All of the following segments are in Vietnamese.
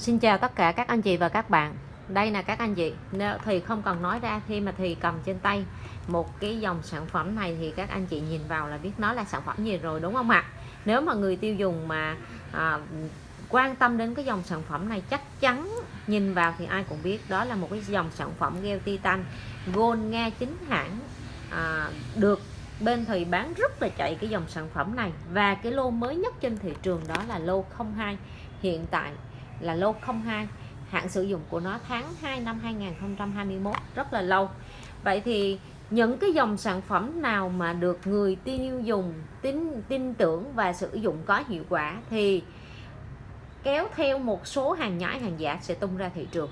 Xin chào tất cả các anh chị và các bạn. Đây là các anh chị Nếu thì không cần nói ra khi mà thì cầm trên tay Một cái dòng sản phẩm này thì các anh chị nhìn vào là biết nó là sản phẩm gì rồi đúng không ạ? Nếu mà người tiêu dùng mà à, quan tâm đến cái dòng sản phẩm này chắc chắn nhìn vào thì ai cũng biết đó là một cái dòng sản phẩm gel titan gold nga chính hãng à, được bên thì bán rất là chạy cái dòng sản phẩm này. Và cái lô mới nhất trên thị trường đó là lô 02 hiện tại là lô 02 hạn sử dụng của nó tháng 2 năm 2021 rất là lâu. Vậy thì những cái dòng sản phẩm nào mà được người tiêu dùng tin tin tưởng và sử dụng có hiệu quả thì kéo theo một số hàng nhái, hàng giả sẽ tung ra thị trường.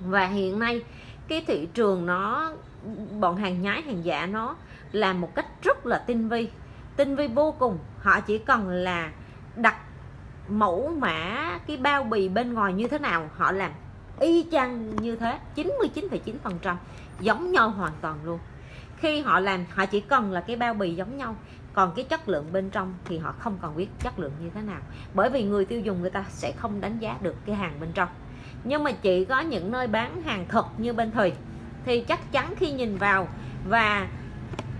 Và hiện nay, cái thị trường nó, bọn hàng nhái, hàng giả nó làm một cách rất là tinh vi. Tinh vi vô cùng. Họ chỉ cần là đặt mẫu mã cái bao bì bên ngoài như thế nào? Họ làm y chang như thế 99,9% giống nhau hoàn toàn luôn. Khi họ làm họ chỉ cần là cái bao bì giống nhau còn cái chất lượng bên trong thì họ không còn biết chất lượng như thế nào. Bởi vì người tiêu dùng người ta sẽ không đánh giá được cái hàng bên trong. Nhưng mà chỉ có những nơi bán hàng thật như bên thùy thì chắc chắn khi nhìn vào và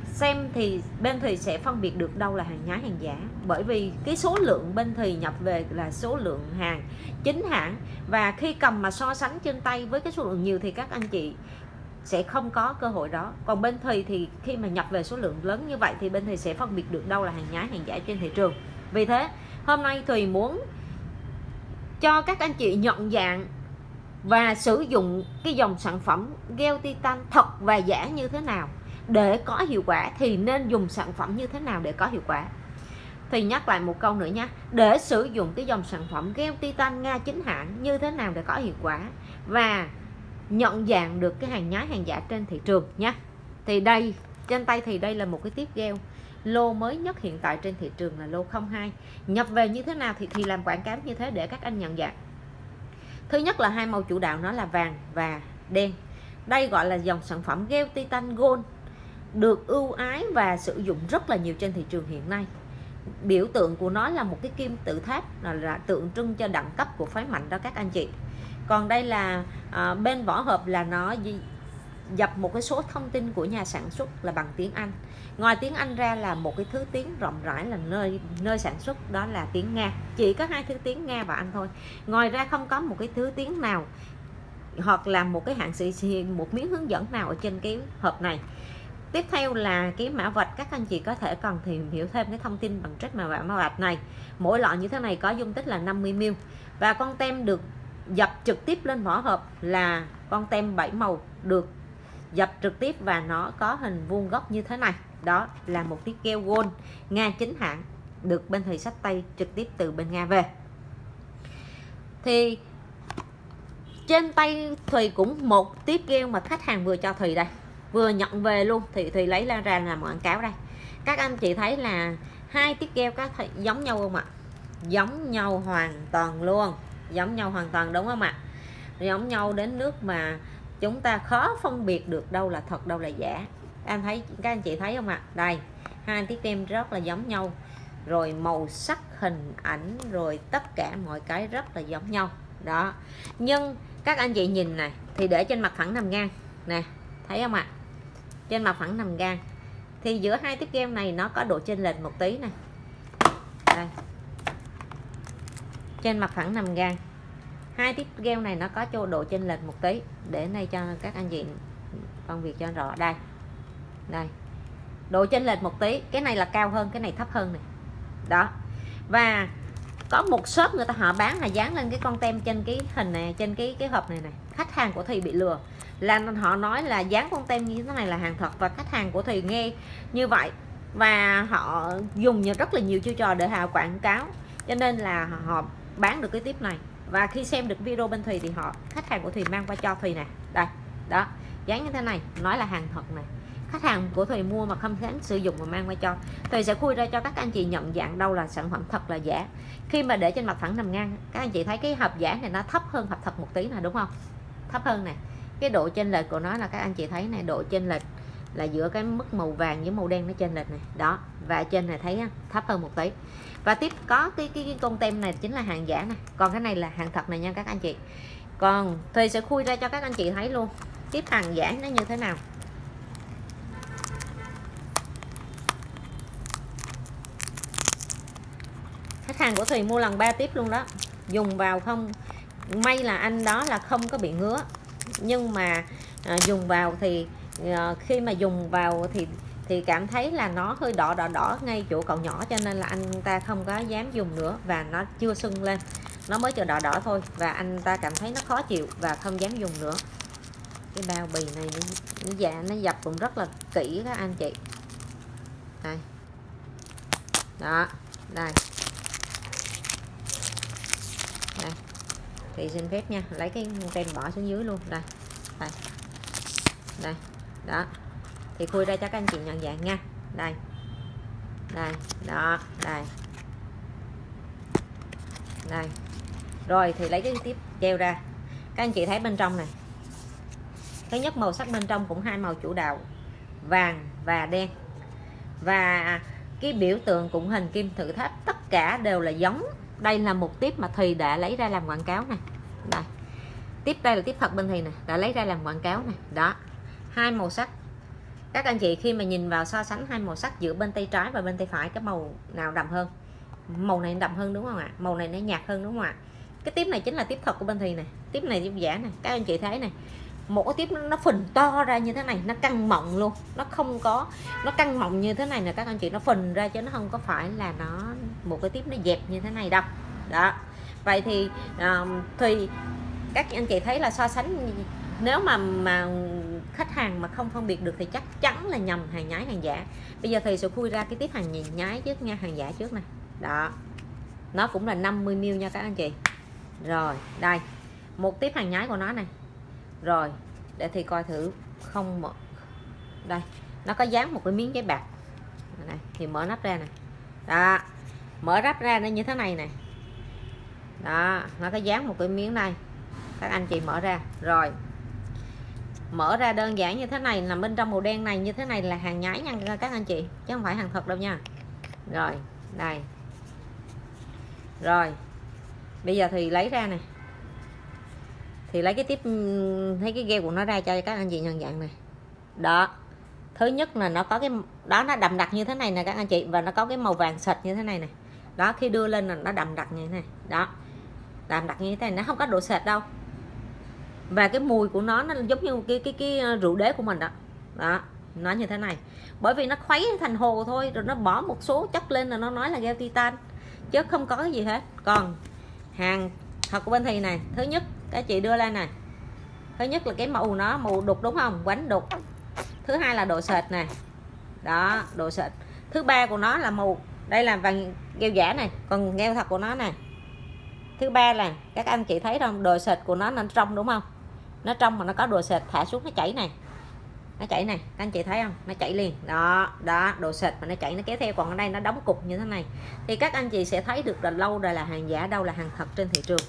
xem thì bên thùy sẽ phân biệt được đâu là hàng nhái hàng giả bởi vì cái số lượng bên thì nhập về là số lượng hàng, chính hãng. Và khi cầm mà so sánh trên tay với cái số lượng nhiều thì các anh chị sẽ không có cơ hội đó. Còn bên thì thì khi mà nhập về số lượng lớn như vậy thì bên thì sẽ phân biệt được đâu là hàng nhái, hàng giả trên thị trường. Vì thế, hôm nay Thùy muốn cho các anh chị nhận dạng và sử dụng cái dòng sản phẩm gel titan thật và giả như thế nào. Để có hiệu quả thì nên dùng sản phẩm như thế nào để có hiệu quả? Thì nhắc lại một câu nữa nha. Để sử dụng cái dòng sản phẩm gel titan nga chính hãng, như thế nào để có hiệu quả? Và nhận dạng được cái hàng nhái, hàng giả trên thị trường nhé thì đây, trên tay thì đây là một cái tiếp gel lô mới nhất hiện tại trên thị trường là lô 02 nhập về như thế nào thì thì làm quảng cáo như thế để các anh nhận dạng. Thứ nhất là hai màu chủ đạo, nó là vàng và đen. Đây gọi là dòng sản phẩm gel titan gold, được ưu ái và sử dụng rất là nhiều trên thị trường hiện nay biểu tượng của nó là một cái kim tự tháp là, là tượng trưng cho đẳng cấp của phái mạnh đó các anh chị. Còn đây là à, bên vỏ hộp là nó dập một cái số thông tin của nhà sản xuất là bằng tiếng Anh. Ngoài tiếng Anh ra là một cái thứ tiếng rộng rãi là nơi nơi sản xuất đó là tiếng Nga. Chỉ có hai thứ tiếng Nga và Anh thôi. Ngoài ra không có một cái thứ tiếng nào hoặc là một cái hạng sự một miếng hướng dẫn nào ở trên cái hộp này tiếp theo là cái mã vạch, các anh chị có thể cần tìm hiểu thêm cái thông tin bằng trách mã mã vạch này. Mỗi lọ như thế này có dung tích là 50ml và con tem được dập trực tiếp lên vỏ hộp là con tem 7 màu được dập trực tiếp và nó có hình vuông góc như thế này. Đó là một chiếc keo gold, Nga chính hãng, được bên thầy sách tay trực tiếp từ bên Nga về. Thì trên tay Thùy cũng một tiếp keo mà khách hàng vừa cho Thùy đây vừa nhận về luôn, thì thì lấy ra làm quảng cáo đây. Các anh chị thấy là hai tiếp keo có thầy giống nhau không ạ? Giống nhau hoàn toàn luôn. Giống nhau hoàn toàn, đúng không ạ? Giống nhau đến nước mà chúng ta khó phân biệt được đâu là thật, đâu là giả. Anh thấy, các anh chị thấy không ạ? Đây, hai tiết kem rất là giống nhau. Rồi màu sắc, hình ảnh, rồi tất cả mọi cái rất là giống nhau. Đó. Nhưng các anh chị nhìn này, thì để trên mặt phẳng nằm ngang. Nè, thấy không ạ? Trên mặt phẳng nằm ngang thì giữa hai tiếp kem này nó có độ chênh lệch một tí này. Đây. Trên mặt phẳng nằm ngang hai tiếp gel này nó có chỗ độ chênh lệch một tí. Để đây cho các anh chị phân việc cho rõ. Đây. Đây. Độ chênh lệch một tí. Cái này là cao hơn, cái này thấp hơn này. Đó. Và có một shop người ta họ bán là dán lên cái con tem trên cái hình này, trên cái cái hộp này này. Khách hàng của thì bị lừa là họ nói là dán con tem như thế này là hàng thật và khách hàng của thì nghe như vậy. Và họ dùng rất là nhiều chiêu trò để họ quảng cáo. Cho nên là họ bán được cái tiếp này. Và khi xem được video bên Thùy thì họ, khách hàng của Thùy mang qua cho Thùy nè. Đây, đó, dán như thế này, nói là hàng thật này khách hàng của Thùy mua mà không dám sử dụng mà mang qua cho. Thùy sẽ khui ra cho các anh chị nhận dạng đâu là sản phẩm thật là giả. Khi mà để trên mặt phẳng nằm ngang, các anh chị thấy cái hộp giả này nó thấp hơn hộp thật một tí nè, đúng không? Thấp hơn nè cái độ chênh lệch của nó là các anh chị thấy này độ chênh lệch là giữa cái mức màu vàng với màu đen nó trên lệch này. Đó và trên này thấy thấp hơn một tí. Và tiếp có cái cái, cái con tem này chính là hàng giả này còn cái này là hàng thật này nha các anh chị. Còn thì sẽ khui ra cho các anh chị thấy luôn. Tiếp hàng giả nó như thế nào? Khách hàng của Thùy mua lần ba tiếp luôn đó. Dùng vào không may là anh đó là không có bị ngứa nhưng mà à, dùng vào thì à, khi mà dùng vào thì thì cảm thấy là nó hơi đỏ đỏ đỏ ngay chỗ cậu nhỏ cho nên là anh ta không có dám dùng nữa và nó chưa sưng lên. Nó mới chờ đỏ đỏ thôi và anh ta cảm thấy nó khó chịu và không dám dùng nữa. Cái bao bì này nó dạ nó dập cũng rất là kỹ các anh chị. Đây. Đó đây. Đây thì xin phép nha. Lấy cái tem bỏ xuống dưới luôn. Đây. Đây. Đây. Đó. Thì khui ra cho các anh chị nhận dạng nha. Đây. Đây. Đó. Đây. Đây. Rồi, thì lấy cái tiếp treo ra. Các anh chị thấy bên trong này. Thứ nhất, màu sắc bên trong cũng hai màu chủ đạo. Vàng và đen. Và cái biểu tượng cũng hình kim tự tháp. Tất cả đều là giống đây là một tiếp mà thùy đã lấy ra làm quảng cáo này đây. Tiếp đây là tiếp thật bên thùy này đã lấy ra làm quảng cáo này đó. Hai màu sắc. Các anh chị khi mà nhìn vào so sánh hai màu sắc giữa bên tay trái và bên tay phải cái màu nào đậm hơn? Màu này đậm hơn đúng không ạ? Màu này nó nhạt hơn đúng không ạ? Cái tiếp này chính là tiếp thật của bên thì này tiếp này giúp giả này các anh chị thấy này một cái tiếp nó, nó phình to ra như thế này nó căng mọng luôn. Nó không có nó căng mọng như thế này nè các anh chị nó phình ra chứ nó không có phải là nó một cái tiếp nó dẹp như thế này đâu. Đó. Vậy thì uh, thì các anh chị thấy là so sánh nếu mà mà khách hàng mà không phân biệt được thì chắc chắn là nhầm hàng nhái hàng giả. Bây giờ thì sẽ khui ra cái tiếp hàng nhái trước nha hàng giả trước này đó. Nó cũng là 50 ml nha các anh chị. Rồi đây. Một tiếp hàng nhái của nó này. Rồi để thì coi thử không mở. Đây nó có dán một cái miếng giấy bạc. Này thì mở nắp ra này đó mở ráp ra nó như thế này này đó, nó có dán một cái miếng đây. Các anh chị mở ra. Rồi. Mở ra đơn giản như thế này, là bên trong màu đen này như thế này là hàng nhái nha các anh chị, chứ không phải hàng thật đâu nha. Rồi, đây. Rồi. Bây giờ thì lấy ra này thì lấy cái tiếp thấy cái ghe của nó ra cho các anh chị nhận dạng này đó. Thứ nhất là nó có cái, đó, nó đậm đặc như thế này nè các anh chị, và nó có cái màu vàng sạch như thế này này đó, khi đưa lên là nó đậm đặc như thế này. Đó. Đậm đặc như thế này, nó không có độ sệt đâu. Và cái mùi của nó nó giống như cái cái cái ờ, rượu đế của mình đó. Đó, nó như thế này. Bởi vì nó khuấy thành hồ thôi, rồi nó bỏ một số chất lên là nó nói là gel titan chứ không có cái gì hết. Còn hàng, thật của bên thì này, thứ nhất các chị đưa lên này. Thứ nhất là cái màu nó, màu đục đúng không? Quánh đục. Thứ hai là độ sệt này. Đó, độ sệt. Thứ ba của nó là màu đây là vàng gel giả này, còn gel thật của nó này. Thứ ba là, các anh chị thấy không? Đồ sệt của nó nó trong đúng không? Nó trong mà nó có đồ sệt, thả xuống nó chảy này. Nó chảy này, các anh chị thấy không? Nó chảy liền. Đó đó, đồ sệt mà nó chảy nó kéo theo. Còn ở đây nó đóng cục như thế này. Thì các anh chị sẽ thấy được là lâu đời là hàng giả, đâu là hàng thật trên thị trường.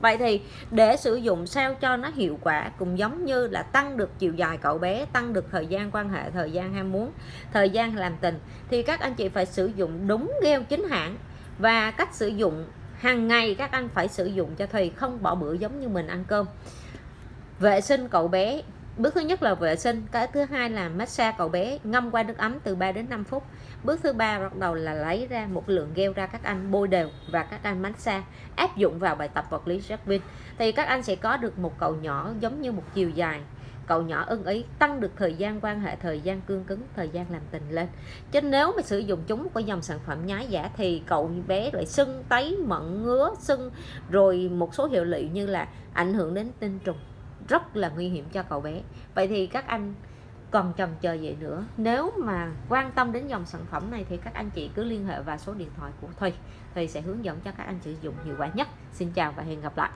Vậy thì để sử dụng sao cho nó hiệu quả cũng giống như là tăng được chiều dài cậu bé, tăng được thời gian quan hệ, thời gian ham muốn, thời gian làm tình thì các anh chị phải sử dụng đúng gheo chính hãng. Và cách sử dụng hàng ngày các anh phải sử dụng cho thùy không bỏ bữa giống như mình ăn cơm. Vệ sinh cậu bé bước thứ nhất là vệ sinh, cái thứ hai là massage cậu bé, ngâm qua nước ấm từ 3 đến 5 phút. Bước thứ ba bắt đầu là lấy ra một lượng gel ra các anh bôi đều và các anh massage, áp dụng vào bài tập vật lý Jackpin thì các anh sẽ có được một cậu nhỏ giống như một chiều dài. Cậu nhỏ ưng ý, tăng được thời gian quan hệ, thời gian cương cứng, thời gian làm tình lên. Chứ nếu mà sử dụng chúng của dòng sản phẩm nhái giả thì cậu bé lại sưng, tấy mận ngứa, sưng, rồi một số hiệu lụy như là ảnh hưởng đến tinh trùng rất là nguy hiểm cho cậu bé. Vậy thì các anh còn chần chờ gì nữa? Nếu mà quan tâm đến dòng sản phẩm này thì các anh chị cứ liên hệ vào số điện thoại của Thùy. Thùy sẽ hướng dẫn cho các anh sử dụng hiệu quả nhất. Xin chào và hẹn gặp lại.